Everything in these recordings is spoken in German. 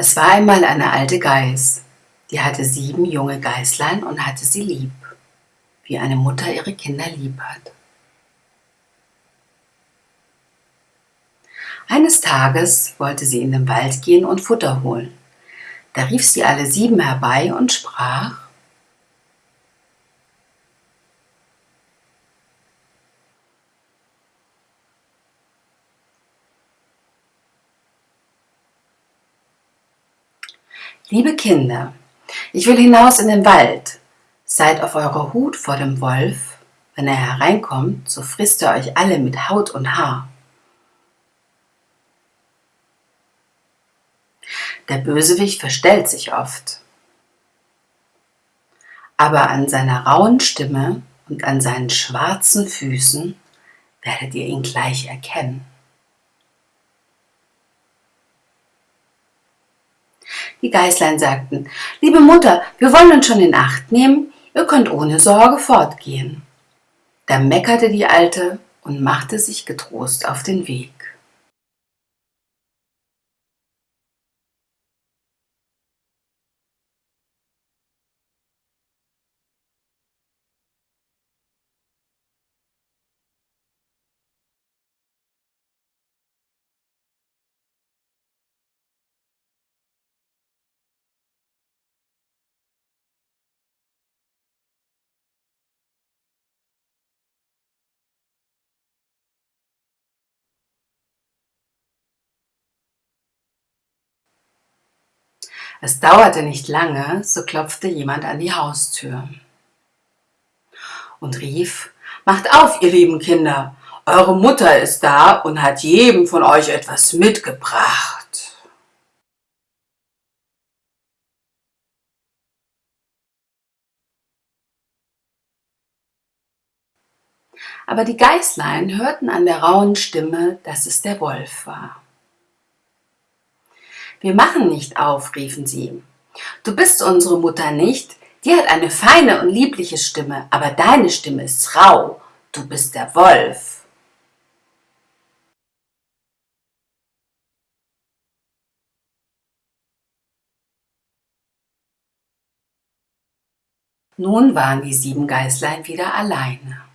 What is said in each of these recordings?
Es war einmal eine alte Geiß, die hatte sieben junge Geißlein und hatte sie lieb, wie eine Mutter ihre Kinder lieb hat. Eines Tages wollte sie in den Wald gehen und Futter holen. Da rief sie alle sieben herbei und sprach, Liebe Kinder, ich will hinaus in den Wald. Seid auf eurer Hut vor dem Wolf. Wenn er hereinkommt, so frisst er euch alle mit Haut und Haar. Der Bösewicht verstellt sich oft. Aber an seiner rauen Stimme und an seinen schwarzen Füßen werdet ihr ihn gleich erkennen. Die Geißlein sagten, liebe Mutter, wir wollen uns schon in Acht nehmen, ihr könnt ohne Sorge fortgehen. Da meckerte die Alte und machte sich getrost auf den Weg. Es dauerte nicht lange, so klopfte jemand an die Haustür und rief, Macht auf, ihr lieben Kinder, eure Mutter ist da und hat jedem von euch etwas mitgebracht. Aber die Geißlein hörten an der rauen Stimme, dass es der Wolf war. Wir machen nicht auf, riefen sie. Du bist unsere Mutter nicht, die hat eine feine und liebliche Stimme, aber deine Stimme ist rau, du bist der Wolf. Nun waren die sieben Geißlein wieder alleine.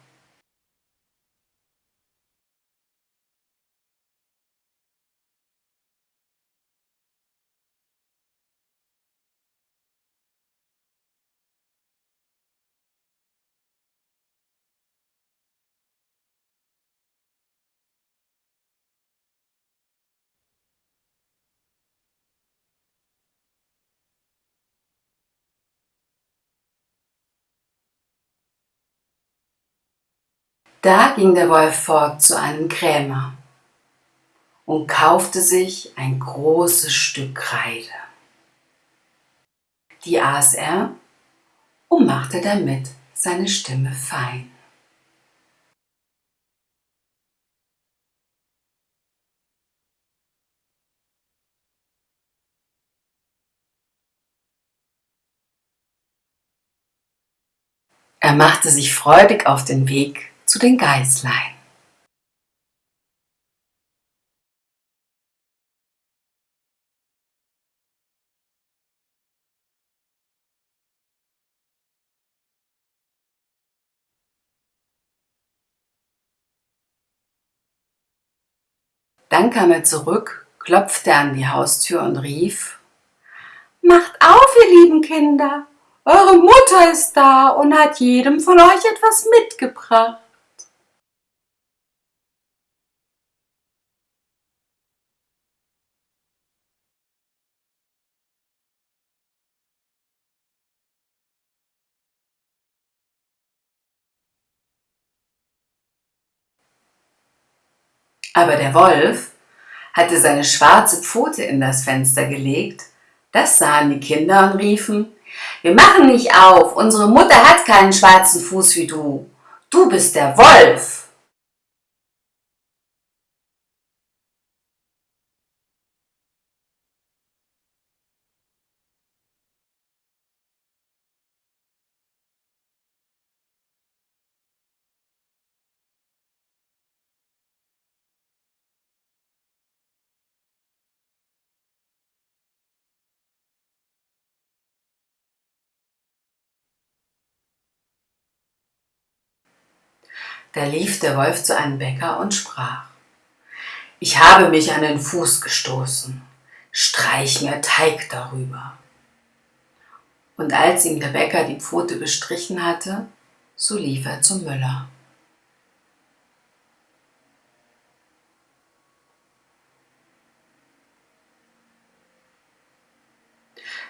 Da ging der Wolf fort zu einem Krämer und kaufte sich ein großes Stück Kreide. Die aß er und machte damit seine Stimme fein. Er machte sich freudig auf den Weg zu den Geißlein. Dann kam er zurück, klopfte an die Haustür und rief, Macht auf, ihr lieben Kinder, eure Mutter ist da und hat jedem von euch etwas mitgebracht. Aber der Wolf hatte seine schwarze Pfote in das Fenster gelegt. Das sahen die Kinder und riefen, wir machen nicht auf, unsere Mutter hat keinen schwarzen Fuß wie du. Du bist der Wolf. Da lief der Wolf zu einem Bäcker und sprach, ich habe mich an den Fuß gestoßen, streich mir Teig darüber. Und als ihm der Bäcker die Pfote bestrichen hatte, so lief er zum Müller.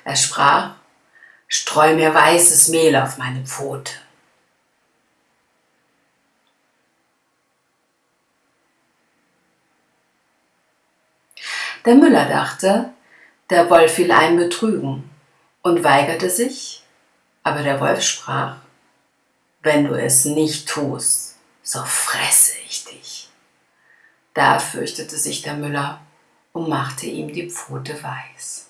Er sprach, streu mir weißes Mehl auf meine Pfote. Der Müller dachte, der Wolf will einen betrügen und weigerte sich, aber der Wolf sprach, wenn du es nicht tust, so fresse ich dich. Da fürchtete sich der Müller und machte ihm die Pfote weiß.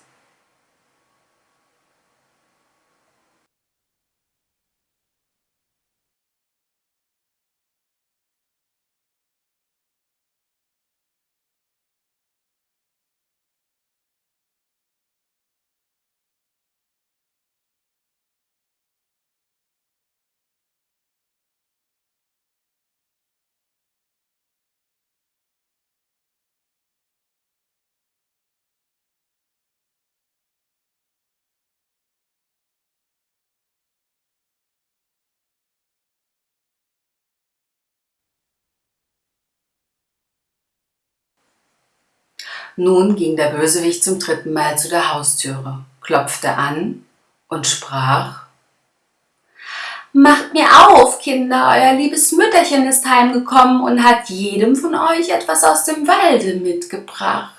Nun ging der Bösewicht zum dritten Mal zu der Haustüre, klopfte an und sprach Macht mir auf, Kinder, euer liebes Mütterchen ist heimgekommen und hat jedem von euch etwas aus dem Walde mitgebracht.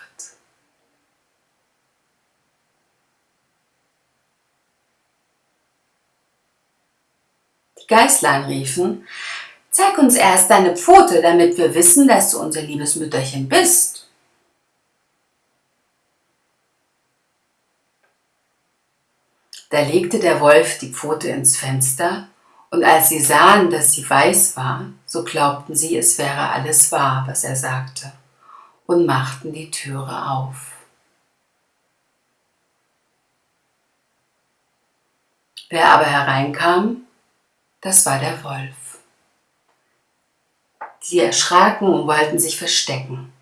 Die Geißlein riefen, Zeig uns erst deine Pfote, damit wir wissen, dass du unser liebes Mütterchen bist. Da legte der Wolf die Pfote ins Fenster, und als sie sahen, dass sie weiß war, so glaubten sie, es wäre alles wahr, was er sagte, und machten die Türe auf. Wer aber hereinkam, das war der Wolf. Sie erschraken und wollten sich verstecken.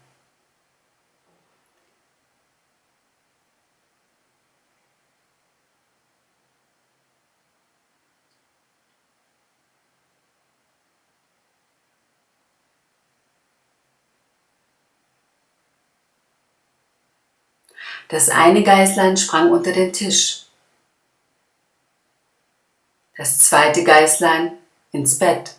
Das eine Geißlein sprang unter den Tisch, das zweite Geißlein ins Bett,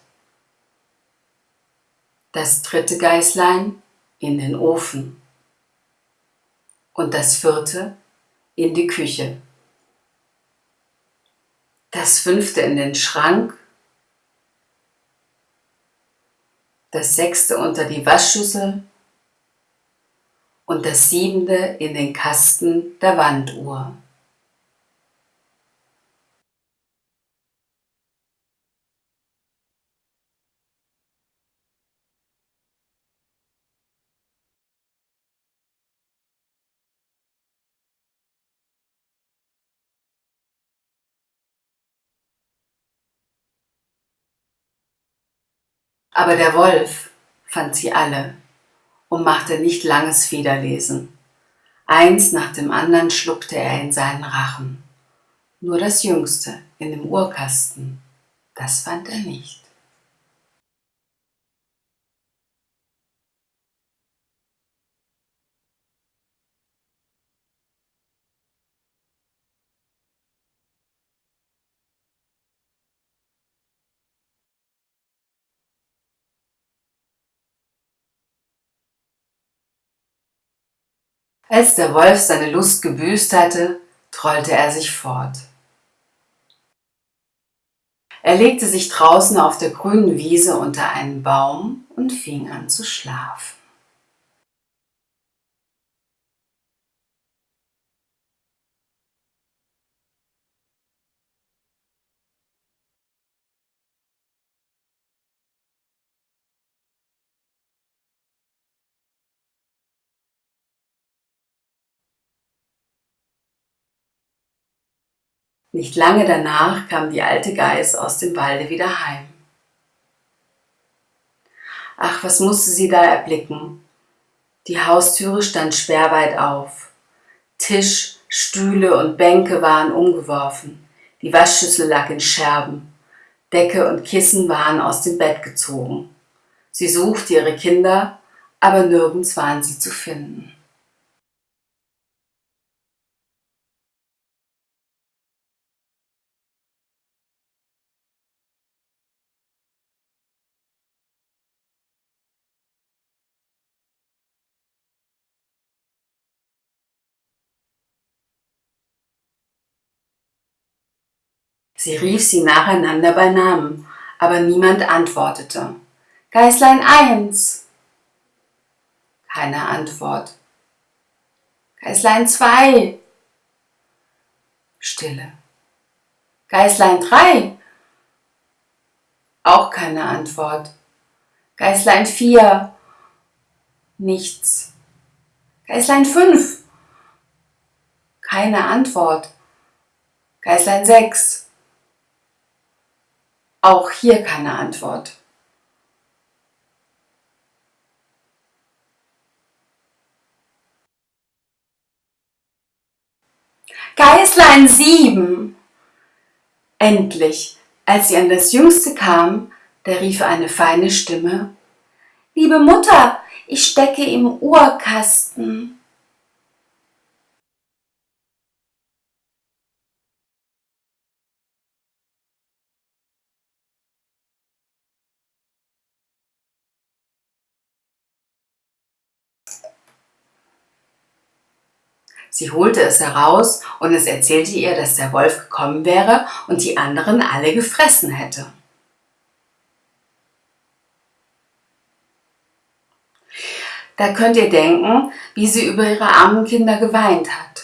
das dritte Geißlein in den Ofen. Und das vierte in die Küche, das fünfte in den Schrank, das sechste unter die Waschschüssel und das siebente in den Kasten der Wanduhr. Aber der Wolf fand sie alle und machte nicht langes Federlesen. Eins nach dem anderen schluckte er in seinen Rachen. Nur das Jüngste in dem Uhrkasten, das fand er nicht. Als der Wolf seine Lust gebüßt hatte, trollte er sich fort. Er legte sich draußen auf der grünen Wiese unter einen Baum und fing an zu schlafen. Nicht lange danach kam die alte Geiß aus dem Walde wieder heim. Ach, was musste sie da erblicken? Die Haustüre stand sperrweit auf. Tisch, Stühle und Bänke waren umgeworfen. Die Waschschüssel lag in Scherben. Decke und Kissen waren aus dem Bett gezogen. Sie suchte ihre Kinder, aber nirgends waren sie zu finden. Sie rief sie nacheinander bei Namen, aber niemand antwortete. Geißlein eins. Keine Antwort. Geißlein zwei. Stille. Geißlein drei. Auch keine Antwort. Geißlein vier. Nichts. Geißlein fünf. Keine Antwort. Geißlein sechs. Auch hier keine Antwort. Geißlein sieben! Endlich, als sie an das Jüngste kam, da rief eine feine Stimme, Liebe Mutter, ich stecke im Uhrkasten. Sie holte es heraus und es erzählte ihr, dass der Wolf gekommen wäre und die anderen alle gefressen hätte. Da könnt ihr denken, wie sie über ihre armen Kinder geweint hat.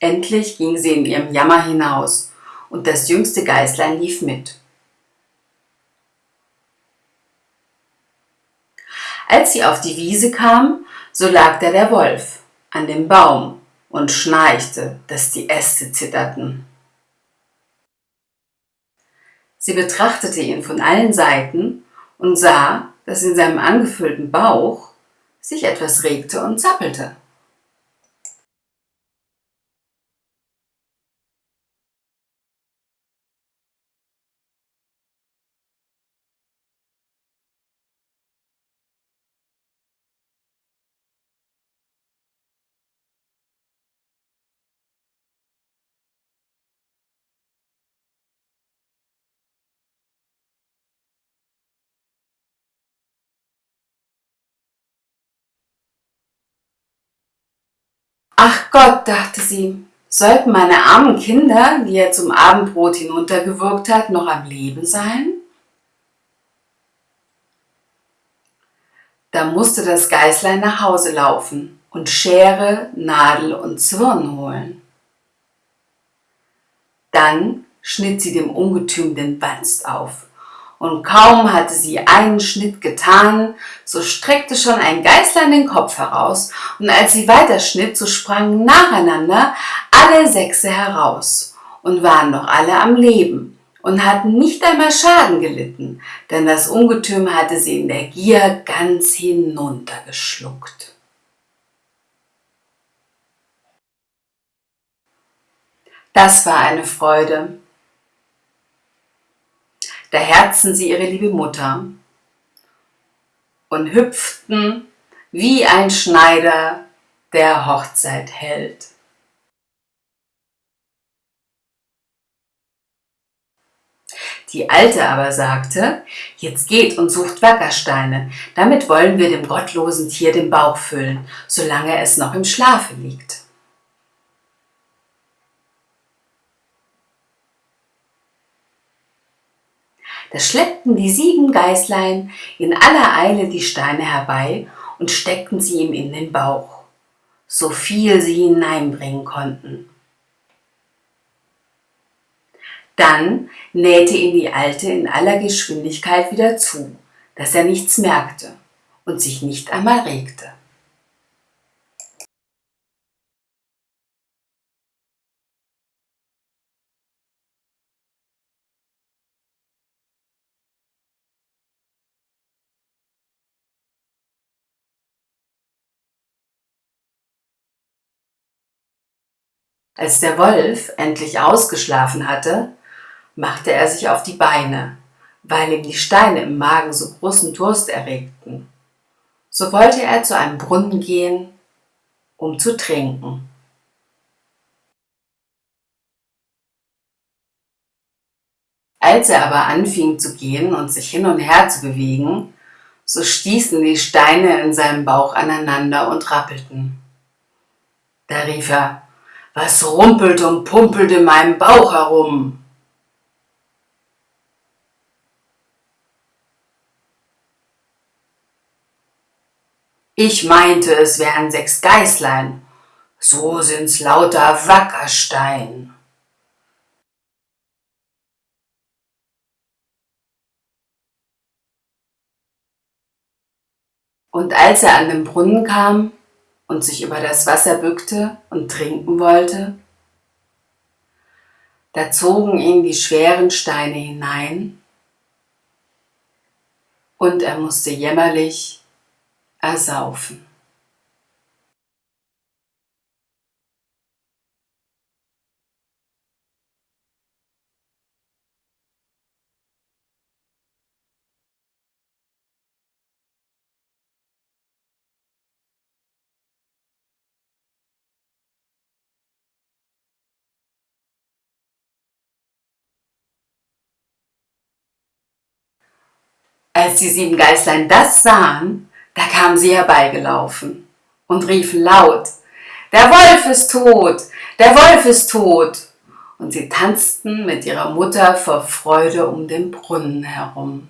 Endlich ging sie in ihrem Jammer hinaus, und das jüngste Geißlein lief mit. Als sie auf die Wiese kam, so lag da der Wolf an dem Baum und schnarchte, dass die Äste zitterten. Sie betrachtete ihn von allen Seiten und sah, dass in seinem angefüllten Bauch sich etwas regte und zappelte. Ach Gott, dachte sie, sollten meine armen Kinder, die er zum Abendbrot hinuntergewürgt hat, noch am Leben sein? Da musste das Geißlein nach Hause laufen und Schere, Nadel und Zwirn holen. Dann schnitt sie dem Ungetüm den Wanst auf und kaum hatte sie einen Schnitt getan, so streckte schon ein Geißlein den Kopf heraus, und als sie weiterschnitt, so sprangen nacheinander alle Sechse heraus und waren noch alle am Leben und hatten nicht einmal Schaden gelitten, denn das Ungetüm hatte sie in der Gier ganz hinuntergeschluckt. Das war eine Freude, da herzten sie ihre liebe Mutter und hüpften wie ein Schneider, der Hochzeit hält. Die Alte aber sagte, jetzt geht und sucht Wackersteine, damit wollen wir dem gottlosen Tier den Bauch füllen, solange es noch im Schlafe liegt. Da schleppten die sieben Geißlein in aller Eile die Steine herbei und steckten sie ihm in den Bauch, so viel sie hineinbringen konnten. Dann nähte ihn die Alte in aller Geschwindigkeit wieder zu, dass er nichts merkte und sich nicht einmal regte. Als der Wolf endlich ausgeschlafen hatte, machte er sich auf die Beine, weil ihm die Steine im Magen so großen Durst erregten. So wollte er zu einem Brunnen gehen, um zu trinken. Als er aber anfing zu gehen und sich hin und her zu bewegen, so stießen die Steine in seinem Bauch aneinander und rappelten. Da rief er, was rumpelt und pumpelt in meinem Bauch herum? Ich meinte, es wären sechs Geißlein, so sind's lauter Wackerstein. Und als er an den Brunnen kam, und sich über das Wasser bückte und trinken wollte. Da zogen ihn die schweren Steine hinein und er musste jämmerlich ersaufen. Als die sieben Geißlein das sahen, da kamen sie herbeigelaufen und riefen laut, der Wolf ist tot, der Wolf ist tot. Und sie tanzten mit ihrer Mutter vor Freude um den Brunnen herum.